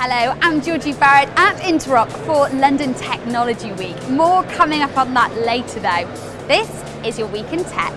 Hello, I'm Georgie Barrett at Interrock for London Technology Week. More coming up on that later though. This is your Week in Tech.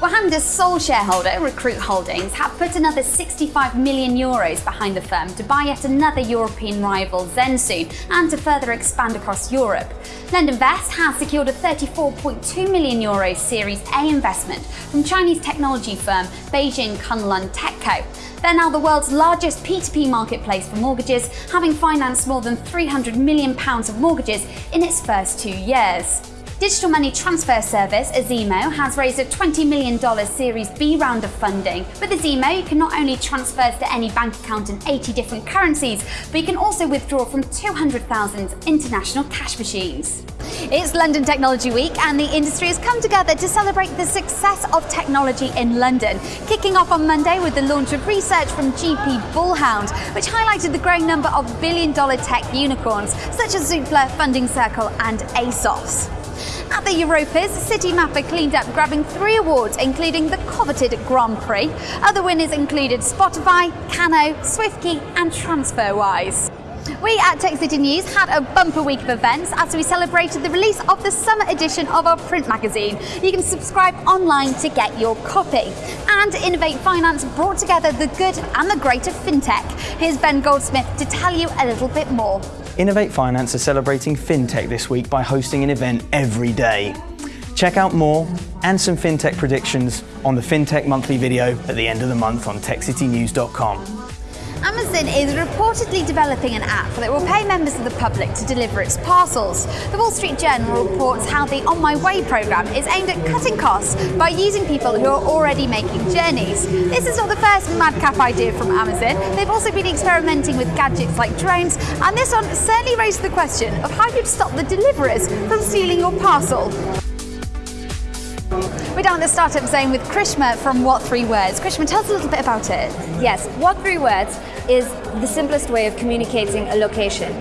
Wahanda's sole shareholder, Recruit Holdings, have put another 65 million euros behind the firm to buy yet another European rival Zensoon and to further expand across Europe. LendInvest has secured a 34.2 million euros Series A investment from Chinese technology firm Beijing Kunlun Techco. They're now the world's largest P2P marketplace for mortgages, having financed more than 300 million pounds of mortgages in its first two years. Digital money transfer service Azimo has raised a $20 million Series B round of funding. With Azimo, you can not only transfer to any bank account in 80 different currencies, but you can also withdraw from 200,000 international cash machines. It's London Technology Week and the industry has come together to celebrate the success of technology in London, kicking off on Monday with the launch of research from GP Bullhound, which highlighted the growing number of billion dollar tech unicorns such as Zoopla, Funding Circle and ASOS. At the Europas, Citymapper cleaned up, grabbing three awards, including the coveted Grand Prix. Other winners included Spotify, Kano, SwiftKey, and TransferWise. We at Tech City News had a bumper week of events as we celebrated the release of the summer edition of our print magazine. You can subscribe online to get your copy. And Innovate Finance brought together the good and the great of fintech. Here's Ben Goldsmith to tell you a little bit more. Innovate Finance are celebrating FinTech this week by hosting an event every day. Check out more and some FinTech predictions on the FinTech monthly video at the end of the month on techcitynews.com. Amazon is reportedly developing an app that will pay members of the public to deliver its parcels. The Wall Street Journal reports how the On My Way program is aimed at cutting costs by using people who are already making journeys. This is not the first madcap idea from Amazon. They've also been experimenting with gadgets like drones, and this one certainly raised the question of how you'd stop the deliverers from stealing your parcel. Down the startup zone with Krishma from What Three Words. Krishma, tell us a little bit about it. Yes, What Three Words is the simplest way of communicating a location.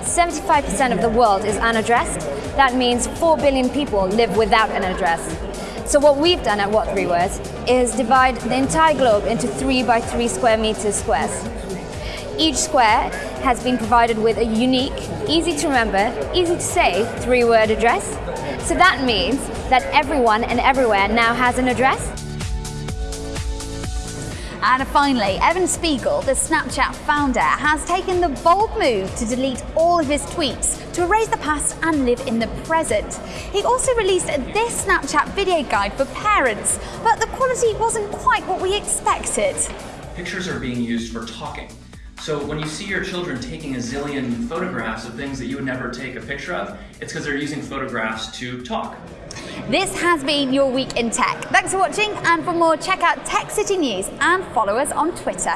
75% of the world is unaddressed. That means 4 billion people live without an address. So what we've done at What Three Words is divide the entire globe into 3 by 3 square meters squares. Each square has been provided with a unique, easy to remember, easy to say three-word address. So that means that everyone and everywhere now has an address. And finally, Evan Spiegel, the Snapchat founder, has taken the bold move to delete all of his tweets to erase the past and live in the present. He also released this Snapchat video guide for parents, but the quality wasn't quite what we expected. Pictures are being used for talking. So when you see your children taking a zillion photographs of things that you would never take a picture of, it's because they're using photographs to talk. This has been your week in tech. Thanks for watching, and for more, check out Tech City News and follow us on Twitter.